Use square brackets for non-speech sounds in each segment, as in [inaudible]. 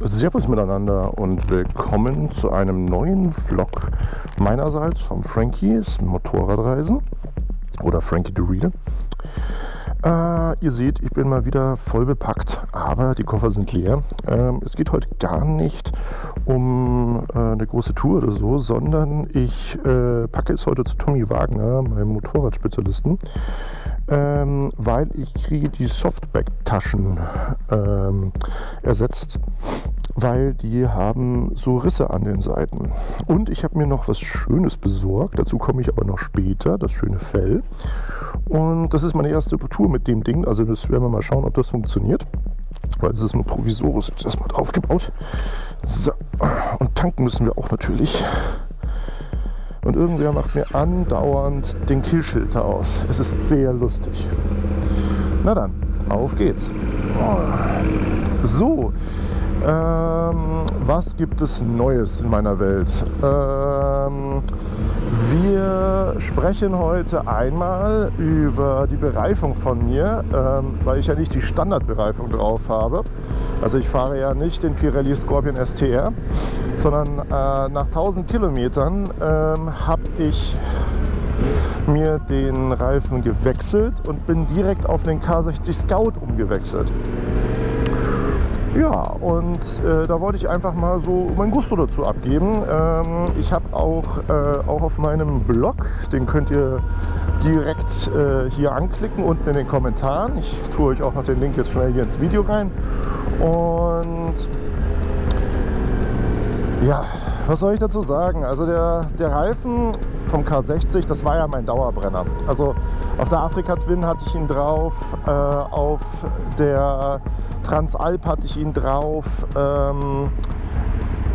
Servus miteinander und willkommen zu einem neuen Vlog meinerseits vom Frankies Motorradreisen oder Frankie Reader. Äh, ihr seht, ich bin mal wieder voll bepackt, aber die Koffer sind leer. Ähm, es geht heute gar nicht um äh, eine große Tour oder so, sondern ich äh, packe es heute zu Tommy Wagner, meinem Motorradspezialisten, ähm, weil ich kriege die Softback-Taschen ähm, ersetzt weil die haben so Risse an den Seiten. Und ich habe mir noch was Schönes besorgt, dazu komme ich aber noch später, das schöne Fell. Und das ist meine erste Tour mit dem Ding, also das werden wir mal schauen, ob das funktioniert. Weil es ist nur provisorisch jetzt erstmal draufgebaut. So, und tanken müssen wir auch natürlich. Und irgendwer macht mir andauernd den Killschilter aus. Es ist sehr lustig. Na dann, auf geht's. So, ähm, was gibt es Neues in meiner Welt? Ähm, wir sprechen heute einmal über die Bereifung von mir, ähm, weil ich ja nicht die Standardbereifung drauf habe. Also ich fahre ja nicht den Pirelli Scorpion STR, sondern äh, nach 1000 Kilometern ähm, habe ich mir den Reifen gewechselt und bin direkt auf den K60 Scout umgewechselt. Ja, und äh, da wollte ich einfach mal so mein Gusto dazu abgeben. Ähm, ich habe auch, äh, auch auf meinem Blog, den könnt ihr direkt äh, hier anklicken, unten in den Kommentaren. Ich tue euch auch noch den Link jetzt schnell hier ins Video rein. Und ja, was soll ich dazu sagen? Also der, der Reifen vom K60, das war ja mein Dauerbrenner. Also auf der Afrika Twin hatte ich ihn drauf, äh, auf der Transalp hatte ich ihn drauf. Ähm,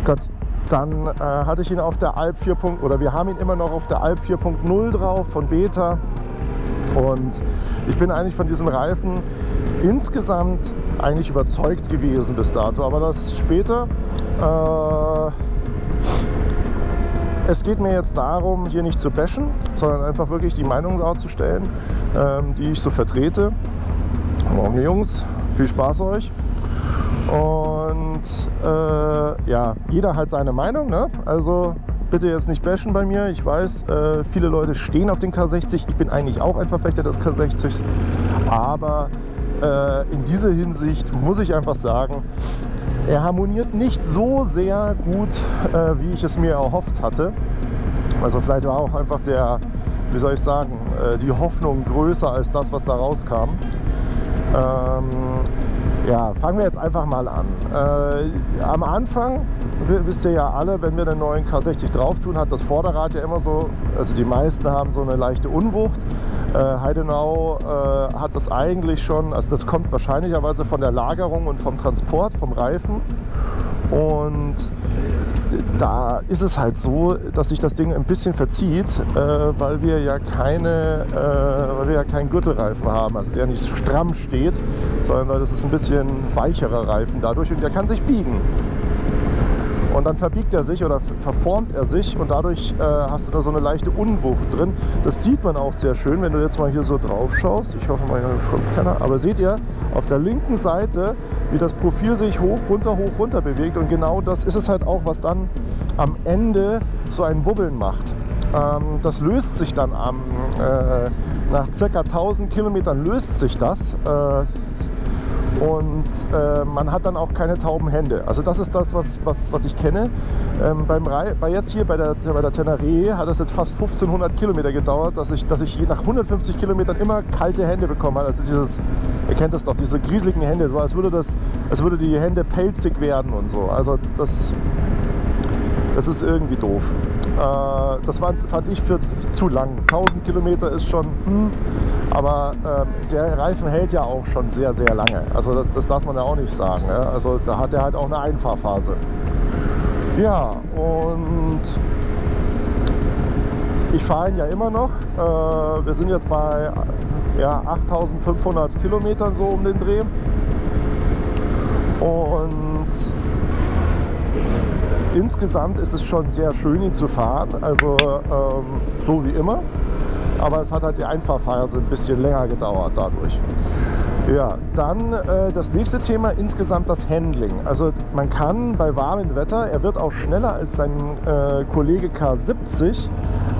Gott, dann äh, hatte ich ihn auf der Alp 4. oder wir haben ihn immer noch auf der Alp 4.0 drauf von Beta. Und ich bin eigentlich von diesem Reifen insgesamt eigentlich überzeugt gewesen bis dato. Aber das später. Äh, es geht mir jetzt darum, hier nicht zu bashen, sondern einfach wirklich die Meinung darzustellen, ähm, die ich so vertrete. Morgen Jungs, viel Spaß euch. Und äh, ja, jeder hat seine Meinung. Ne? Also bitte jetzt nicht bashen bei mir. Ich weiß, äh, viele Leute stehen auf den K60. Ich bin eigentlich auch ein Verfechter des K60. Aber äh, in dieser Hinsicht muss ich einfach sagen, er harmoniert nicht so sehr gut, äh, wie ich es mir erhofft hatte. Also vielleicht war auch einfach der, wie soll ich sagen, äh, die Hoffnung größer als das, was da rauskam. Ähm, ja, fangen wir jetzt einfach mal an. Äh, am Anfang, wisst ihr ja alle, wenn wir den neuen K60 drauf tun, hat das Vorderrad ja immer so, also die meisten haben so eine leichte Unwucht. Äh, Heidenau äh, hat das eigentlich schon, also das kommt wahrscheinlicherweise von der Lagerung und vom Transport, vom Reifen. Und da ist es halt so, dass sich das Ding ein bisschen verzieht, äh, weil wir ja keine, äh, weil wir ja keinen Gürtelreifen haben, also der nicht stramm steht, sondern das ist ein bisschen weicherer Reifen dadurch und der kann sich biegen. Und dann verbiegt er sich oder verformt er sich und dadurch äh, hast du da so eine leichte Unwucht drin. Das sieht man auch sehr schön, wenn du jetzt mal hier so drauf schaust. Ich hoffe mal, hier keiner. Aber seht ihr auf der linken Seite, wie das Profil sich hoch, runter, hoch, runter bewegt. Und genau das ist es halt auch, was dann am Ende so ein Wubbeln macht. Ähm, das löst sich dann am, äh, nach ca. 1000 Kilometern löst sich das. Äh, und äh, man hat dann auch keine tauben Hände. Also das ist das, was, was, was ich kenne. Ähm, beim bei jetzt hier bei der, bei der Tenere hat es jetzt fast 1500 Kilometer gedauert, dass ich, dass ich nach 150 Kilometern immer kalte Hände bekommen habe. Also dieses, ihr kennt das doch, diese grieseligen Hände, so als würde, das, als würde die Hände pelzig werden und so. Also das, das ist irgendwie doof. Äh, das war, fand ich für zu lang. 1000 Kilometer ist schon, hm, aber äh, der Reifen hält ja auch schon sehr, sehr lange. Also das, das darf man ja auch nicht sagen. Ja? Also da hat er halt auch eine Einfahrphase. Ja, und ich fahre ihn ja immer noch. Äh, wir sind jetzt bei ja, 8500 Kilometern so um den Dreh. Und insgesamt ist es schon sehr schön, ihn zu fahren. Also ähm, so wie immer. Aber es hat halt die Einfahrphase ein bisschen länger gedauert dadurch. Ja, dann äh, das nächste Thema, insgesamt das Handling. Also man kann bei warmem Wetter, er wird auch schneller als sein äh, Kollege K70,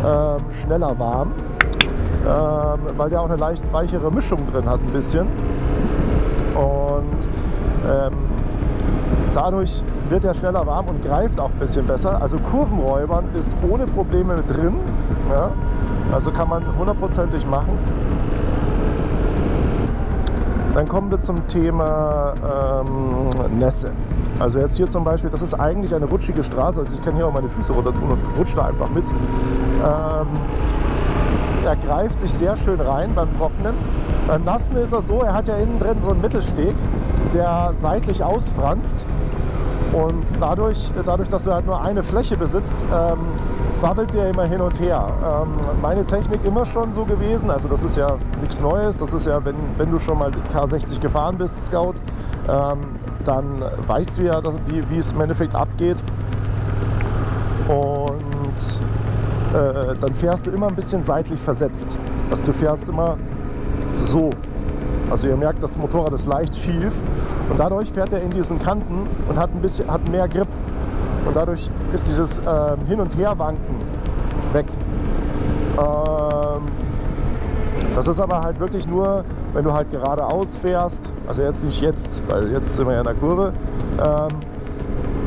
äh, schneller warm, ähm, weil der auch eine leicht weichere Mischung drin hat ein bisschen. Und ähm, dadurch wird er schneller warm und greift auch ein bisschen besser. Also Kurvenräubern ist ohne Probleme mit drin. Ja? Also kann man hundertprozentig machen. Dann kommen wir zum Thema ähm, Nässe. Also jetzt hier zum Beispiel, das ist eigentlich eine rutschige Straße. Also ich kann hier auch meine Füße runter tun und rutsche da einfach mit. Ähm, er greift sich sehr schön rein beim Trocknen. Beim Nassen ist er so, er hat ja innen drin so einen Mittelsteg, der seitlich ausfranst. Und dadurch, dadurch, dass du halt nur eine Fläche besitzt, ähm, wabbelt der immer hin und her. Ähm, meine Technik immer schon so gewesen, also das ist ja nichts Neues, das ist ja, wenn, wenn du schon mal K60 gefahren bist, Scout, ähm, dann weißt du ja, dass, wie, wie es im Endeffekt abgeht. Und äh, dann fährst du immer ein bisschen seitlich versetzt. Also du fährst immer so. Also ihr merkt, das Motorrad ist leicht schief und dadurch fährt er in diesen Kanten und hat ein bisschen hat mehr Grip. Und dadurch ist dieses ähm, Hin- und Herwanken weg. Ähm, das ist aber halt wirklich nur, wenn du halt geradeaus fährst. Also jetzt nicht jetzt, weil jetzt sind wir ja in der Kurve. Ähm,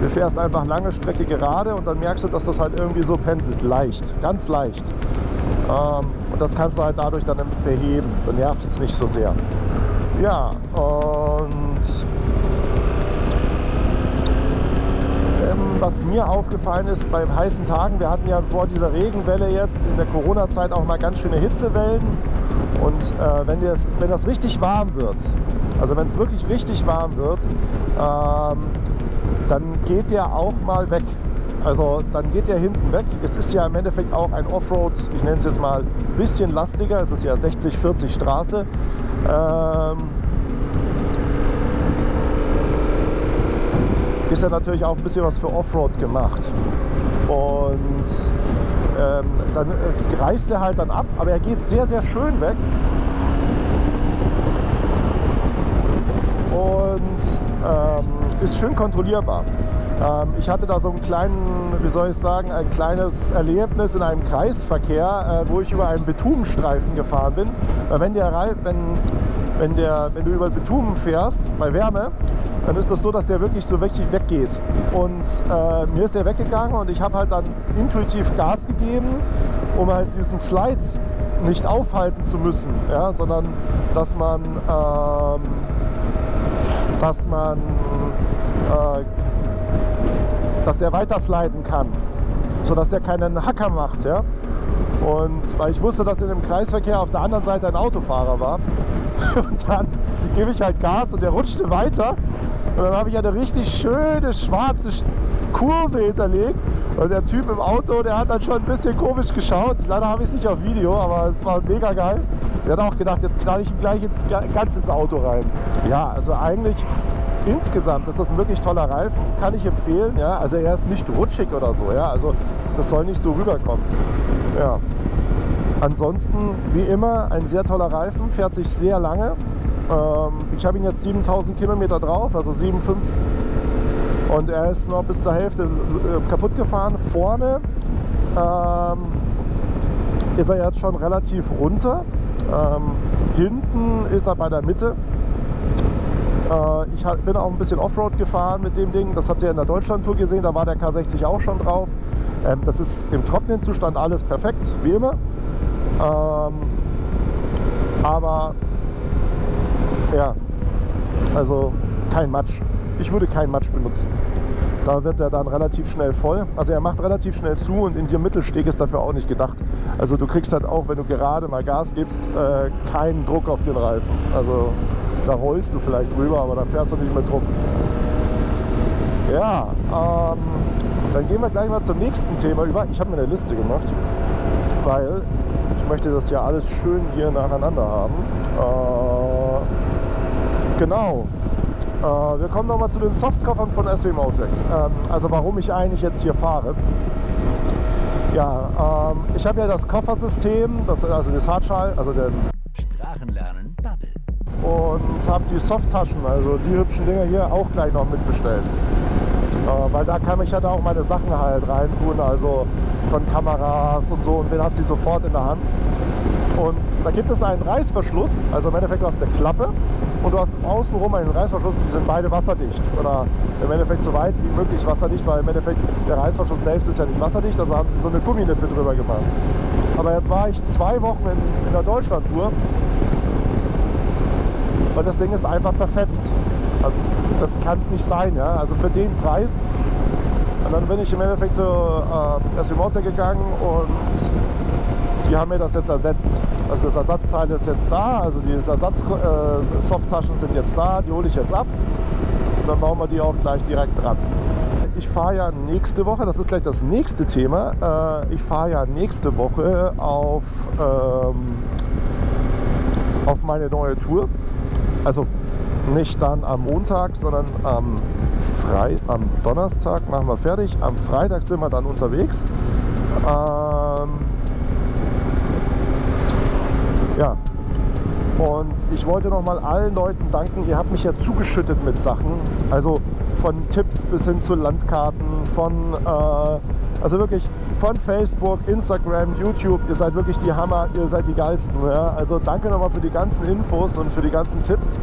du fährst einfach lange Strecke gerade und dann merkst du, dass das halt irgendwie so pendelt. Leicht, ganz leicht. Ähm, und das kannst du halt dadurch dann beheben. Dann nervt es nicht so sehr. Ja, und ähm, was mir aufgefallen ist beim heißen Tagen, wir hatten ja vor dieser Regenwelle jetzt in der Corona-Zeit auch mal ganz schöne Hitzewellen. Und äh, wenn, das, wenn das richtig warm wird, also wenn es wirklich richtig warm wird, ähm, dann geht der auch mal weg. Also dann geht der hinten weg. Es ist ja im Endeffekt auch ein Offroad, ich nenne es jetzt mal ein bisschen lastiger. Es ist ja 60-40 Straße. Ähm, ist ja natürlich auch ein bisschen was für Offroad gemacht. Und ähm, dann äh, reißt er halt dann ab, aber er geht sehr, sehr schön weg. Und ähm, ist schön kontrollierbar. Ähm, ich hatte da so einen kleinen, wie soll ich sagen, ein kleines Erlebnis in einem Kreisverkehr, äh, wo ich über einen Bitumenstreifen gefahren bin. Weil wenn, der, wenn, wenn, der, wenn du über Bitumen fährst, bei Wärme, dann ist das so, dass der wirklich so wirklich weggeht. Und äh, mir ist der weggegangen und ich habe halt dann intuitiv Gas gegeben, um halt diesen Slide nicht aufhalten zu müssen, ja, sondern dass man, ähm, dass man, äh, dass der weiter sliden kann, sodass der keinen Hacker macht, ja. Und weil ich wusste, dass in dem Kreisverkehr auf der anderen Seite ein Autofahrer war. [laughs] Und dann gebe ich halt Gas und der rutschte weiter. Und dann habe ich eine richtig schöne schwarze Kurve hinterlegt. Und der Typ im Auto, der hat dann schon ein bisschen komisch geschaut. Leider habe ich es nicht auf Video, aber es war mega geil. Der hat auch gedacht, jetzt knall ich ihn gleich ins, ganz ins Auto rein. Ja, also eigentlich insgesamt ist das ein wirklich toller Reifen, kann ich empfehlen. Ja? Also er ist nicht rutschig oder so, ja? also das soll nicht so rüberkommen. Ja. Ansonsten, wie immer, ein sehr toller Reifen, fährt sich sehr lange. Ähm, ich habe ihn jetzt 7000 Kilometer drauf, also 7,5 und er ist noch bis zur Hälfte äh, kaputt gefahren. Vorne ähm, ist er jetzt schon relativ runter. Ähm, hinten ist er bei der Mitte. Äh, ich bin auch ein bisschen Offroad gefahren mit dem Ding. Das habt ihr in der Deutschland-Tour gesehen. Da war der K60 auch schon drauf. Ähm, das ist im trockenen Zustand alles perfekt, wie immer. Ähm, aber ja, also kein Matsch. Ich würde keinen Matsch benutzen. Da wird er dann relativ schnell voll. Also er macht relativ schnell zu und in dem Mittelsteg ist dafür auch nicht gedacht. Also du kriegst halt auch, wenn du gerade mal Gas gibst, äh, keinen Druck auf den Reifen. Also da rollst du vielleicht drüber, aber da fährst du nicht mit Druck. Ja, ähm, dann gehen wir gleich mal zum nächsten Thema über. Ich habe mir eine Liste gemacht, weil ich möchte das ja alles schön hier nacheinander haben. Äh, genau. Äh, wir kommen nochmal zu den Softkoffern von SW Motec. Ähm, also warum ich eigentlich jetzt hier fahre. Ja, ähm, ich habe ja das Koffersystem, das, also das Hardschall, also den Sprachenlernen Bubble. und habe die Softtaschen, also die hübschen Dinger hier, auch gleich noch mitbestellt. Äh, weil da kann ich ja da auch meine Sachen halt reintun, also von Kameras und so und den hat sie sofort in der Hand. Und da gibt es einen Reißverschluss, also im Endeffekt du hast eine Klappe und du hast außenrum einen Reißverschluss, die sind beide wasserdicht. Oder im Endeffekt so weit wie möglich wasserdicht, weil im Endeffekt der Reißverschluss selbst ist ja nicht wasserdicht, also haben sie so eine Gumminippe drüber gemacht. Aber jetzt war ich zwei Wochen in, in der Deutschlandtour und das Ding ist einfach zerfetzt. Also das kann es nicht sein, ja. Also für den Preis. Und dann bin ich im Endeffekt zur äh, Esimote gegangen und die haben mir das jetzt ersetzt. Also das Ersatzteil ist jetzt da, also die Ersatz-Softtaschen äh, sind jetzt da, die hole ich jetzt ab. Und dann bauen wir die auch gleich direkt dran. Ich fahre ja nächste Woche, das ist gleich das nächste Thema, äh, ich fahre ja nächste Woche auf, ähm, auf meine neue Tour. Also nicht dann am Montag, sondern am, Frei am Donnerstag machen wir fertig. Am Freitag sind wir dann unterwegs. Ähm, ja, und ich wollte noch mal allen Leuten danken. Ihr habt mich ja zugeschüttet mit Sachen. Also von Tipps bis hin zu Landkarten, von äh, also wirklich von Facebook, Instagram, YouTube. Ihr seid wirklich die Hammer, ihr seid die Geilsten. Ja? Also danke nochmal für die ganzen Infos und für die ganzen Tipps.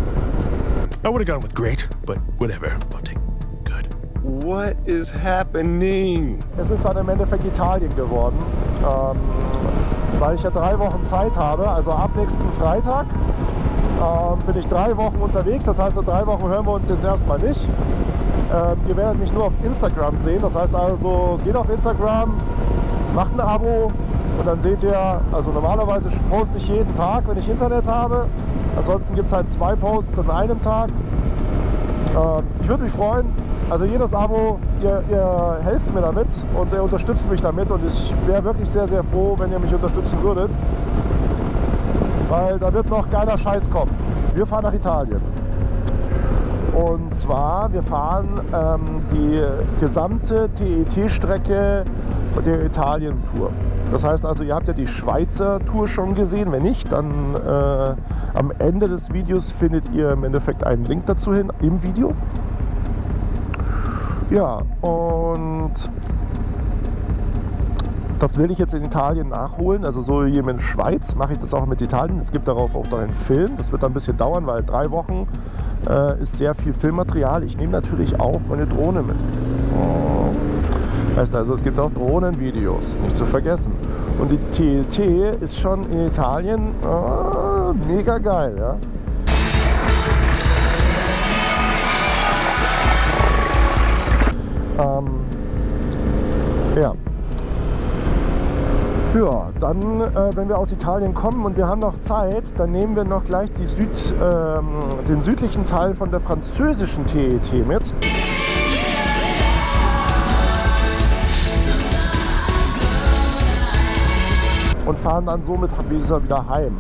I would have gone with great, but whatever. I'll take good. What is happening? Es ist dann im Endeffekt Italien geworden, ähm, weil ich ja drei Wochen Zeit habe. Also ab nächsten Freitag ähm, bin ich drei Wochen unterwegs. Das heißt, in drei Wochen hören wir uns jetzt erstmal nicht. Ähm, ihr werdet mich nur auf Instagram sehen. Das heißt also, geht auf Instagram, macht ein Abo und dann seht ihr, also normalerweise poste ich jeden Tag, wenn ich Internet habe. Ansonsten gibt es halt zwei Posts an einem Tag. Ähm, ich würde mich freuen. Also jedes Abo, ihr, ihr helft mir damit und ihr unterstützt mich damit und ich wäre wirklich sehr, sehr froh, wenn ihr mich unterstützen würdet. Weil da wird noch geiler Scheiß kommen. Wir fahren nach Italien. Und zwar, wir fahren ähm, die gesamte TET-Strecke der Italien-Tour. Das heißt also, ihr habt ja die Schweizer Tour schon gesehen. Wenn nicht, dann äh, am Ende des Videos findet ihr im Endeffekt einen Link dazu hin im Video. Ja, und das will ich jetzt in Italien nachholen. Also so wie in Schweiz mache ich das auch mit Italien. Es gibt darauf auch noch einen Film. Das wird dann ein bisschen dauern, weil drei Wochen äh, ist sehr viel Filmmaterial. Ich nehme natürlich auch meine Drohne mit. Oh. Heißt also, es gibt auch Drohnenvideos, nicht zu vergessen. Und die TLT ist schon in Italien oh, mega geil. Ja? Ähm, ja. Ja, dann, äh, wenn wir aus Italien kommen und wir haben noch Zeit, dann nehmen wir noch gleich Süd, ähm, den südlichen Teil von der französischen TET mit. und fahren dann somit wieder heim.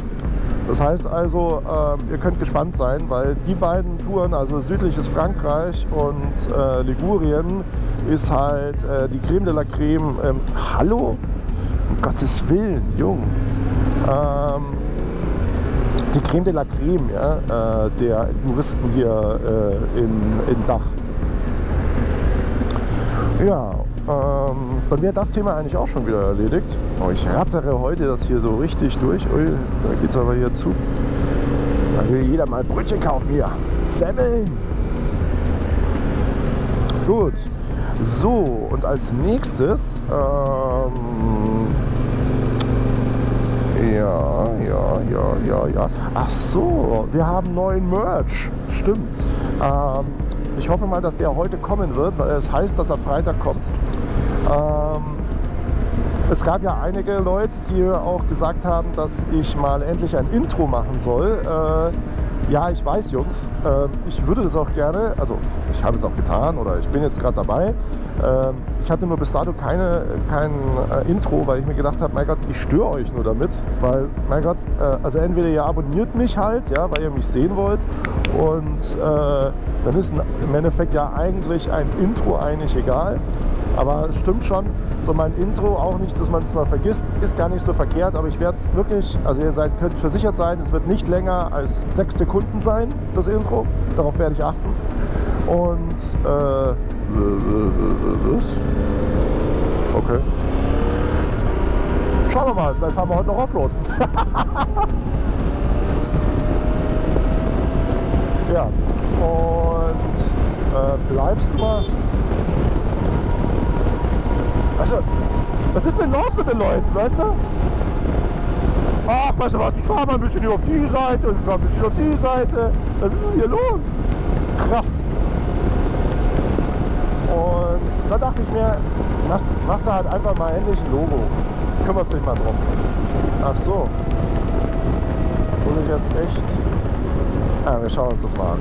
Das heißt also, äh, ihr könnt gespannt sein, weil die beiden Touren, also südliches Frankreich und äh, Ligurien, ist halt äh, die Creme de la Creme. Ähm, hallo? Um Gottes Willen, Jung. Ähm, die Creme de la Creme ja, äh, der Touristen hier äh, in, in Dach. Ja, ähm, dann wäre das Thema eigentlich auch schon wieder erledigt. Oh, ich rattere heute das hier so richtig durch. Ui, da es aber hier zu. Da will jeder mal Brötchen kaufen hier. Semmeln. Gut. So, und als nächstes, ähm, ja, ja, ja, ja, ja. Ach so, wir haben neuen Merch. Stimmt. Ähm, ich hoffe mal, dass der heute kommen wird, weil es heißt, dass er Freitag kommt. Ähm, es gab ja einige Leute, die auch gesagt haben, dass ich mal endlich ein Intro machen soll. Äh, ja, ich weiß, Jungs, äh, ich würde das auch gerne, also ich habe es auch getan oder ich bin jetzt gerade dabei. Ähm, ich hatte nur bis dato keine, kein äh, Intro, weil ich mir gedacht habe, mein Gott, ich störe euch nur damit. Weil, mein Gott, äh, also entweder ihr abonniert mich halt, ja, weil ihr mich sehen wollt. Und äh, dann ist im Endeffekt ja eigentlich ein Intro eigentlich egal. Aber es stimmt schon, so mein Intro auch nicht, dass man es mal vergisst, ist gar nicht so verkehrt. Aber ich werde es wirklich, also ihr seid, könnt versichert sein, es wird nicht länger als sechs Sekunden sein, das Intro. Darauf werde ich achten. Und äh? Okay. Schauen wir mal, vielleicht fahren wir heute noch Offroad. [laughs] ja, und äh, bleibst du mal. Also, was ist denn los mit den Leuten, weißt du? Ach, weißt du was, ich fahre mal ein bisschen auf die Seite und ein bisschen auf die Seite. Was ist hier los? Krass. Und da dachte ich mir, machst, halt einfach mal endlich ein Logo. Kümmerst dich mal drum. Ach so. Muss ich jetzt echt... Ah, wir schauen uns das mal an.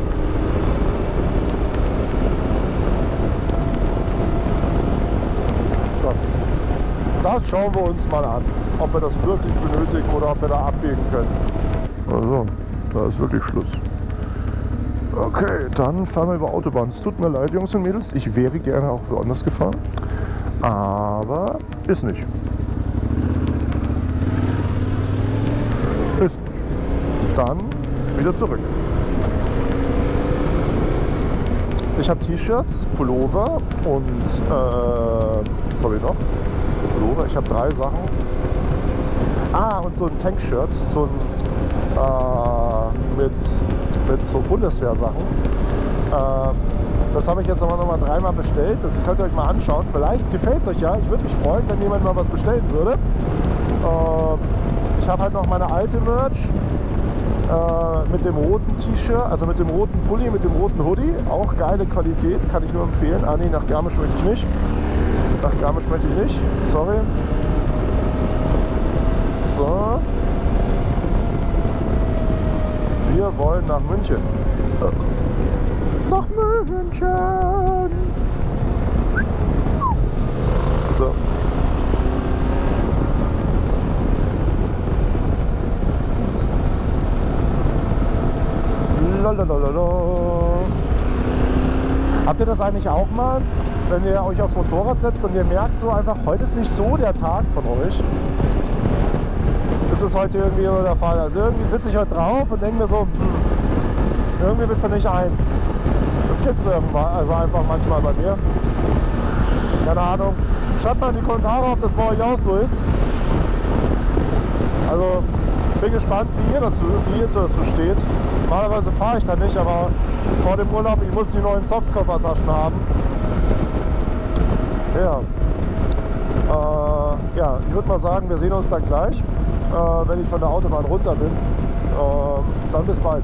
So. Das schauen wir uns mal an. Ob wir das wirklich benötigen oder ob wir da abbiegen können. Also, da ist wirklich Schluss. Okay, dann fahren wir über Autobahn. Es tut mir leid, Jungs und Mädels. Ich wäre gerne auch woanders gefahren. Aber ist nicht. Ist nicht. Dann wieder zurück. Ich habe T-Shirts, Pullover und äh, was habe ich noch? Pullover. Ich habe drei Sachen. Ah, und so ein Tankshirt, so ein äh, mit mit so Bundeswehrsachen. Äh, das habe ich jetzt aber noch mal dreimal bestellt. Das könnt ihr euch mal anschauen. Vielleicht gefällt es euch ja. Ich würde mich freuen, wenn jemand mal was bestellen würde. Äh, ich habe halt noch meine alte Merch äh, mit dem roten T-Shirt, also mit dem roten Pulli, mit dem roten Hoodie. Auch geile Qualität, kann ich nur empfehlen. Ah nee, nach Garmisch möchte ich nicht. Nach Garmisch möchte ich nicht. Sorry. So. Wir wollen nach München. Nach München. So. Lalalala. Habt ihr das eigentlich auch mal, wenn ihr euch aufs Motorrad setzt und ihr merkt so einfach, heute ist nicht so der Tag von euch? Das ist heute irgendwie so der Fall. Also irgendwie sitze ich heute drauf und denke mir so, hm, irgendwie bist du nicht eins. Das gibt es also einfach manchmal bei mir. Keine Ahnung. Schreibt mal in die Kommentare, ob das bei euch auch so ist. Also bin gespannt, wie ihr dazu, wie ihr dazu steht. Normalerweise fahre ich da nicht, aber vor dem Urlaub, ich muss die neuen Softkoffertaschen haben. Ja. Äh, ja, ich würde mal sagen, wir sehen uns dann gleich, äh, wenn ich von der Autobahn runter bin. Äh, dann bis bald.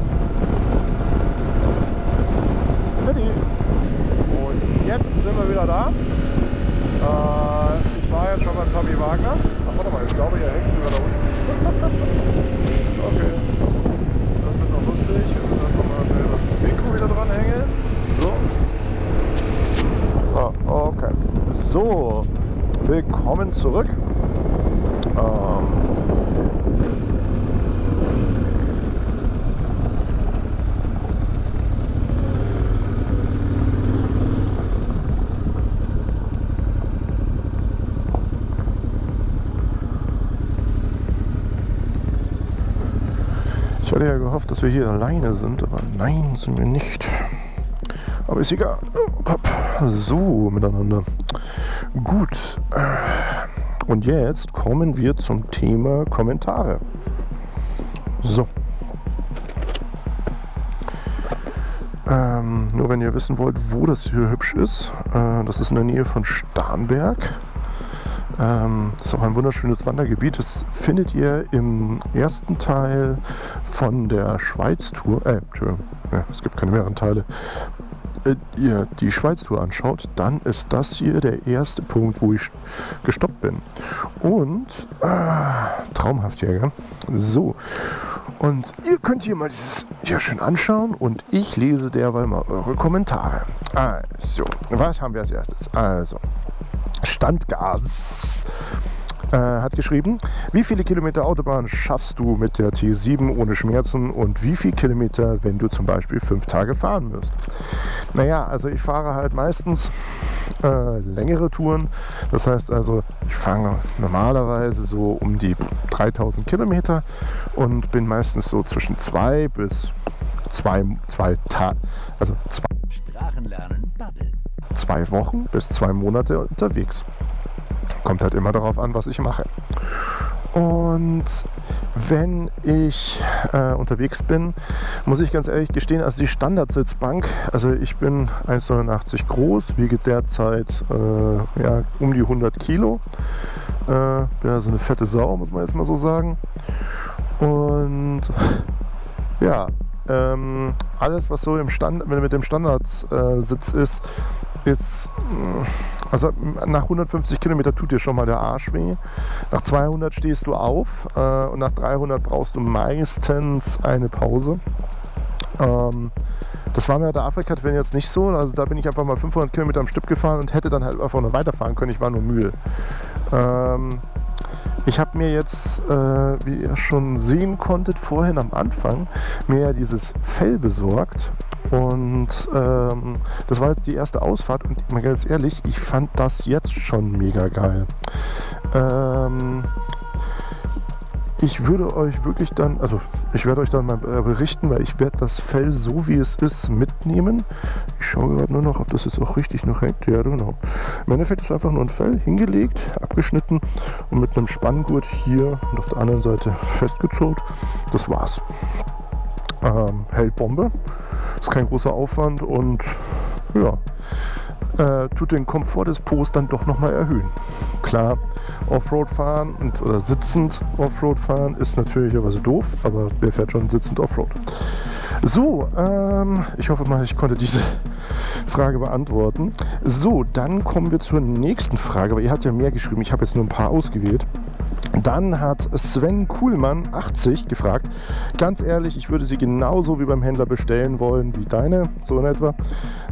Tschüssi. Und jetzt sind wir wieder da. Äh, ich war jetzt schon beim Tommy Wagner. Ach, warte mal, ich glaube, er hängt sogar da unten. [laughs] okay. Das wird noch lustig. Und dann können wir das Mikro wieder dranhängen. So. Ah, okay. So, willkommen zurück. Ähm, Ich hatte ja gehofft, dass wir hier alleine sind, aber nein, sind wir nicht. Aber ist egal. So, miteinander. Gut. Und jetzt kommen wir zum Thema Kommentare. So. Ähm, nur wenn ihr wissen wollt, wo das hier hübsch ist, äh, das ist in der Nähe von Starnberg. Ähm, das ist auch ein wunderschönes Wandergebiet. Das findet ihr im ersten Teil von der Schweiz-Tour. Äh, Entschuldigung, ja, es gibt keine mehreren Teile. Äh, ihr die Schweiz-Tour anschaut, dann ist das hier der erste Punkt, wo ich gestoppt bin. Und äh, traumhaft hier, gell? So. Und ihr könnt hier mal dieses hier schön anschauen und ich lese derweil mal eure Kommentare. Also, was haben wir als erstes? Also, Standgas äh, hat geschrieben, wie viele Kilometer Autobahn schaffst du mit der T7 ohne Schmerzen und wie viele Kilometer, wenn du zum Beispiel fünf Tage fahren wirst? Naja, also ich fahre halt meistens äh, längere Touren. Das heißt also, ich fange normalerweise so um die 3000 Kilometer und bin meistens so zwischen zwei bis zwei, zwei Tage, also zwei, Sprachenlernen Bubble. zwei Wochen bis zwei Monate unterwegs. Kommt halt immer darauf an, was ich mache. Und wenn ich äh, unterwegs bin, muss ich ganz ehrlich gestehen, also die Standardsitzbank, also ich bin 1,89 groß, wiege derzeit äh, ja, um die 100 Kilo. Äh, bin also eine fette Sau, muss man jetzt mal so sagen. Und ja, ähm, alles, was so im Stand, mit dem Standardsitz ist, ist, mh, also nach 150 Kilometer tut dir schon mal der Arsch weh. Nach 200 stehst du auf äh, und nach 300 brauchst du meistens eine Pause. Ähm, das war mir der Afrika-Twin jetzt nicht so. Also da bin ich einfach mal 500 Kilometer am Stück gefahren und hätte dann halt einfach nur weiterfahren können. Ich war nur müde. Ähm, ich habe mir jetzt, äh, wie ihr schon sehen konntet, vorhin am Anfang, mir dieses Fell besorgt. Und ähm, das war jetzt die erste Ausfahrt und mal ganz ehrlich, ich fand das jetzt schon mega geil. Ähm, ich würde euch wirklich dann, also ich werde euch dann mal äh, berichten, weil ich werde das Fell so wie es ist mitnehmen. Ich schaue gerade nur noch, ob das jetzt auch richtig noch hängt. Ja, genau. Im Endeffekt ist einfach nur ein Fell hingelegt, abgeschnitten und mit einem Spanngurt hier und auf der anderen Seite festgezurrt. Das war's. Ähm, hält Bombe. Ist kein großer Aufwand und ja, äh, tut den Komfort des Po's dann doch nochmal erhöhen. Klar, Offroad fahren und, oder sitzend Offroad fahren ist natürlicherweise doof, aber wer fährt schon sitzend Offroad? So, ähm, ich hoffe mal, ich konnte diese [laughs] Frage beantworten. So, dann kommen wir zur nächsten Frage, weil ihr habt ja mehr geschrieben, ich habe jetzt nur ein paar ausgewählt. Dann hat Sven Kuhlmann 80 gefragt, ganz ehrlich, ich würde sie genauso wie beim Händler bestellen wollen wie deine, so in etwa.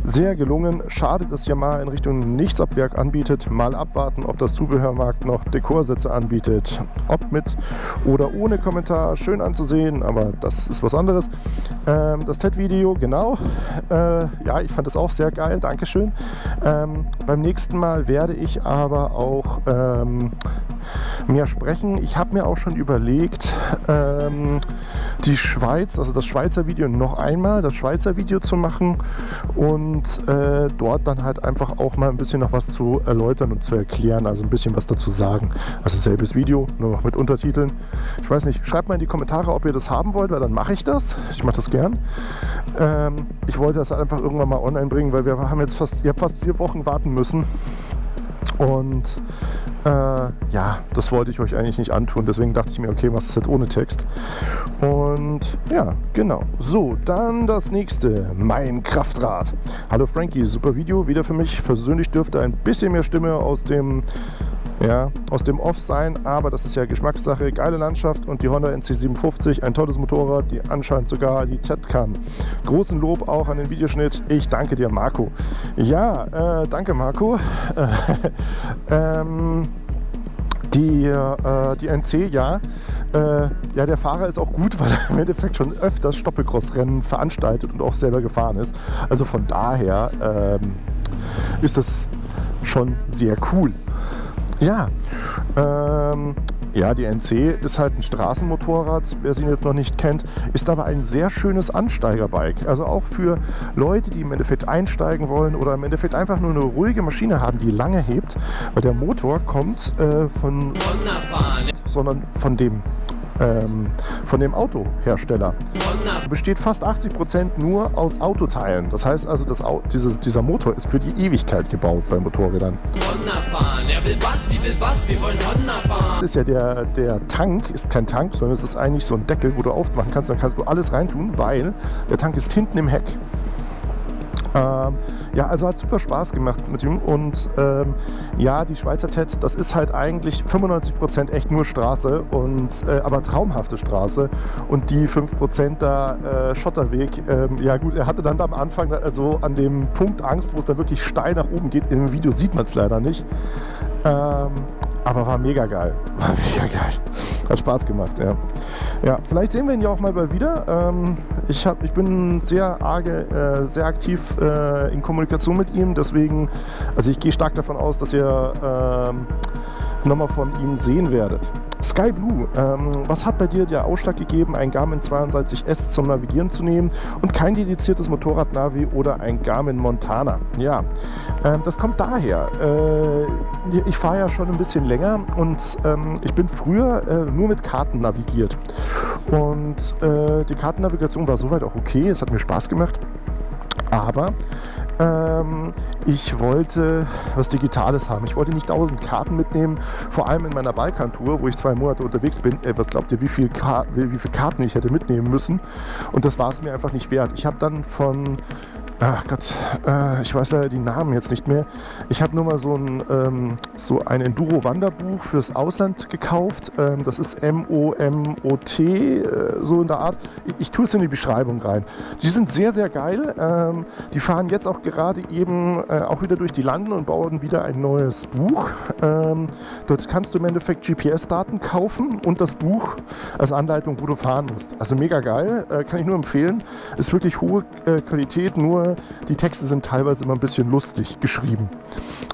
Sehr gelungen, schade, dass Yamaha in Richtung Nichtsabwerk anbietet. Mal abwarten, ob das Zubehörmarkt noch Dekorsätze anbietet. Ob mit oder ohne Kommentar, schön anzusehen, aber das ist was anderes. Ähm, das TED-Video, genau. Äh, ja, ich fand das auch sehr geil, Dankeschön. Ähm, beim nächsten Mal werde ich aber auch ähm, mehr sprechen. Ich habe mir auch schon überlegt, ähm, die Schweiz, also das Schweizer Video noch einmal, das Schweizer Video zu machen und äh, dort dann halt einfach auch mal ein bisschen noch was zu erläutern und zu erklären, also ein bisschen was dazu sagen. Also selbes Video, nur noch mit Untertiteln. Ich weiß nicht, schreibt mal in die Kommentare, ob ihr das haben wollt, weil dann mache ich das. Ich mache das gern. Ähm, ich wollte das einfach irgendwann mal online bringen, weil wir haben jetzt fast, habt fast vier Wochen warten müssen. Und äh, ja, das wollte ich euch eigentlich nicht antun. Deswegen dachte ich mir, okay, was ist jetzt ohne Text? Und ja, genau. So, dann das nächste. Mein Kraftrad. Hallo Frankie, super Video. Wieder für mich. Persönlich dürfte ein bisschen mehr Stimme aus dem ja, aus dem Off sein, aber das ist ja Geschmackssache. Geile Landschaft und die Honda NC750, ein tolles Motorrad, die anscheinend sogar die Z kann. Großen Lob auch an den Videoschnitt. Ich danke dir, Marco. Ja, äh, danke, Marco. [laughs] ähm, die, äh, die NC, ja. Äh, ja, der Fahrer ist auch gut, weil er im Endeffekt schon öfters Stoppelcross-Rennen veranstaltet und auch selber gefahren ist. Also von daher ähm, ist das schon sehr cool. Ja, ähm, ja, die NC ist halt ein Straßenmotorrad, wer sie jetzt noch nicht kennt, ist aber ein sehr schönes Ansteigerbike. Also auch für Leute, die im Endeffekt einsteigen wollen oder im Endeffekt einfach nur eine ruhige Maschine haben, die lange hebt, weil der Motor kommt äh, von, sondern von dem ähm, von dem Autohersteller. Besteht fast 80% nur aus Autoteilen. Das heißt also, das, dieses, dieser Motor ist für die Ewigkeit gebaut bei Motorrädern. Ist ja der, der Tank, ist kein Tank, sondern es ist eigentlich so ein Deckel, wo du aufmachen kannst. Dann kannst du alles reintun, weil der Tank ist hinten im Heck. Ähm, ja, also hat super Spaß gemacht mit ihm und ähm, ja, die Schweizer TED, das ist halt eigentlich 95% echt nur Straße und äh, aber traumhafte Straße und die 5% da äh, Schotterweg, ähm, ja gut, er hatte dann am Anfang also an dem Punkt Angst, wo es da wirklich steil nach oben geht. Im Video sieht man es leider nicht. Ähm, aber war mega geil. [laughs] War mega geil. Hat Spaß gemacht, ja. Ja, vielleicht sehen wir ihn ja auch mal bald wieder. Ähm, ich, hab, ich bin sehr arge, äh, sehr aktiv äh, in Kommunikation mit ihm, deswegen, also ich gehe stark davon aus, dass ihr ähm, nochmal von ihm sehen werdet. Sky Blue, ähm, was hat bei dir der Ausschlag gegeben, ein Garmin 62S zum Navigieren zu nehmen und kein dediziertes Motorradnavi oder ein Garmin Montana? Ja, ähm, das kommt daher. Äh, ich fahre ja schon ein bisschen länger und ähm, ich bin früher äh, nur mit Karten navigiert. Und äh, die Kartennavigation war soweit auch okay, es hat mir Spaß gemacht. Aber ähm, ich wollte was Digitales haben. Ich wollte nicht tausend Karten mitnehmen, vor allem in meiner Balkantour, wo ich zwei Monate unterwegs bin. Ey, was glaubt ihr, wie, viel wie viele Karten ich hätte mitnehmen müssen? Und das war es mir einfach nicht wert. Ich habe dann von ach Gott, äh, ich weiß leider die Namen jetzt nicht mehr. Ich habe nur mal so ein, ähm, so ein Enduro-Wanderbuch fürs Ausland gekauft. Ähm, das ist M-O-M-O-T, äh, so in der Art. Ich, ich tue es in die Beschreibung rein. Die sind sehr, sehr geil. Ähm, die fahren jetzt auch gerade eben äh, auch wieder durch die Landen und bauen wieder ein neues Buch. Ähm, dort kannst du im Endeffekt GPS-Daten kaufen und das Buch als Anleitung, wo du fahren musst. Also mega geil, äh, kann ich nur empfehlen. Ist wirklich hohe äh, Qualität, nur die Texte sind teilweise immer ein bisschen lustig geschrieben,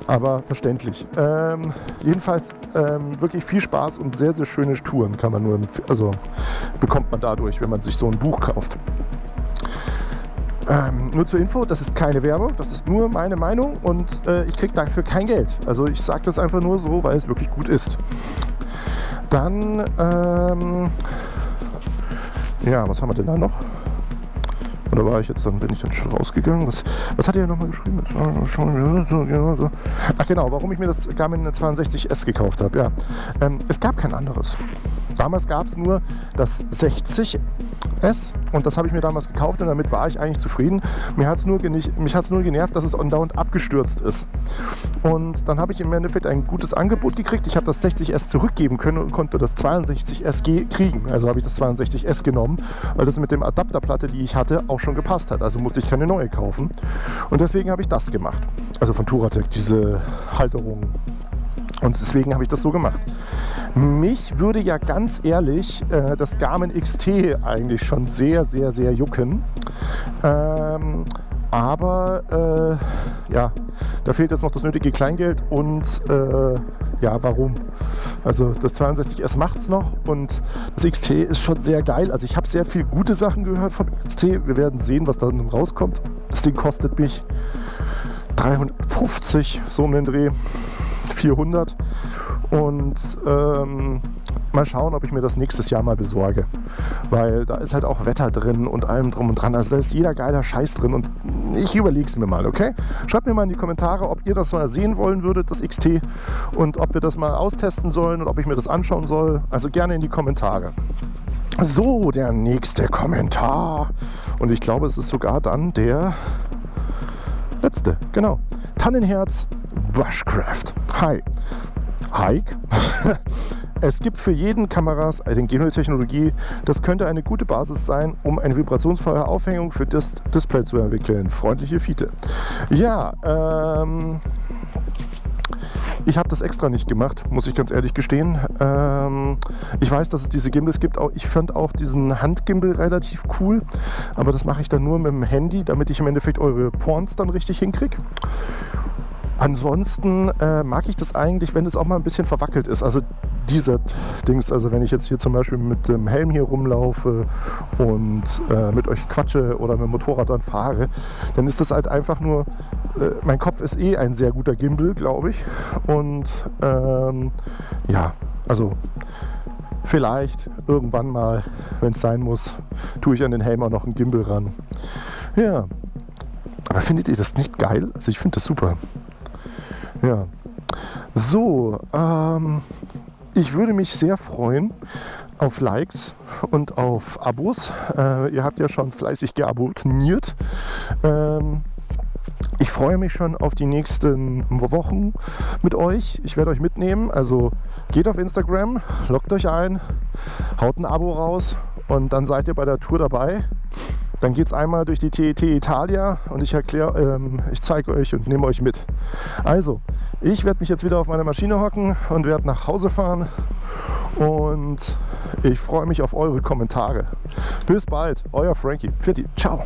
aber verständlich. Ähm, jedenfalls ähm, wirklich viel Spaß und sehr, sehr schöne Touren kann man nur, also bekommt man dadurch, wenn man sich so ein Buch kauft. Ähm, nur zur Info, das ist keine Werbung, das ist nur meine Meinung und äh, ich kriege dafür kein Geld. Also ich sage das einfach nur so, weil es wirklich gut ist. Dann, ähm, ja, was haben wir denn da noch? Oder war ich jetzt, dann bin ich dann schon rausgegangen. Was, was hat er nochmal geschrieben? Ach genau, warum ich mir das Garmin 62S gekauft habe. Ja, ähm, es gab kein anderes. Damals gab es nur das 60S und das habe ich mir damals gekauft und damit war ich eigentlich zufrieden. Mir hat es nur, nur genervt, dass es andauernd abgestürzt ist. Und dann habe ich im Endeffekt ein gutes Angebot gekriegt. Ich habe das 60S zurückgeben können und konnte das 62S kriegen. Also habe ich das 62S genommen, weil das mit dem Adapterplatte, die ich hatte, auch schon gepasst hat. Also musste ich keine neue kaufen. Und deswegen habe ich das gemacht. Also von Touratec, diese Halterung. Und deswegen habe ich das so gemacht. Mich würde ja ganz ehrlich äh, das Garmin XT eigentlich schon sehr, sehr, sehr jucken. Ähm, aber äh, ja, da fehlt jetzt noch das nötige Kleingeld und äh, ja, warum? Also das 62S macht es noch und das XT ist schon sehr geil. Also ich habe sehr viel gute Sachen gehört von XT. Wir werden sehen, was da dann rauskommt. Das Ding kostet mich 350, so um den Dreh, 400 und ähm, mal schauen, ob ich mir das nächstes Jahr mal besorge. Weil da ist halt auch Wetter drin und allem drum und dran. Also da ist jeder geiler Scheiß drin und ich überlege es mir mal, okay? Schreibt mir mal in die Kommentare, ob ihr das mal sehen wollen würdet, das XT und ob wir das mal austesten sollen und ob ich mir das anschauen soll. Also gerne in die Kommentare. So, der nächste Kommentar. Und ich glaube, es ist sogar dann der letzte. Genau. Tannenherz Bushcraft. Hi. Hike. [laughs] es gibt für jeden Kameras eine Genotechnologie. Das könnte eine gute Basis sein, um eine vibrationsfreie Aufhängung für das Display zu entwickeln. Freundliche Fiete. Ja, ähm, ich habe das extra nicht gemacht, muss ich ganz ehrlich gestehen. Ähm, ich weiß, dass es diese Gimbals gibt. Ich fand auch diesen Handgimbal relativ cool, aber das mache ich dann nur mit dem Handy, damit ich im Endeffekt eure Porns dann richtig hinkriege. Ansonsten äh, mag ich das eigentlich, wenn es auch mal ein bisschen verwackelt ist. Also diese Dings, also wenn ich jetzt hier zum Beispiel mit dem Helm hier rumlaufe und äh, mit euch quatsche oder mit dem Motorrad dann fahre, dann ist das halt einfach nur, äh, mein Kopf ist eh ein sehr guter Gimbal, glaube ich. Und ähm, ja, also vielleicht irgendwann mal, wenn es sein muss, tue ich an den Helm auch noch einen Gimbal ran. Ja, aber findet ihr das nicht geil? Also ich finde das super. Ja. So, ähm, ich würde mich sehr freuen auf Likes und auf Abos. Äh, ihr habt ja schon fleißig geabonniert. Ähm, ich freue mich schon auf die nächsten Wochen mit euch. Ich werde euch mitnehmen. Also geht auf Instagram, loggt euch ein, haut ein Abo raus und dann seid ihr bei der Tour dabei. Dann geht es einmal durch die TET Italia und ich erkläre, ähm, ich zeige euch und nehme euch mit. Also, ich werde mich jetzt wieder auf meine Maschine hocken und werde nach Hause fahren und ich freue mich auf eure Kommentare. Bis bald, euer Frankie. Pfiat, ciao.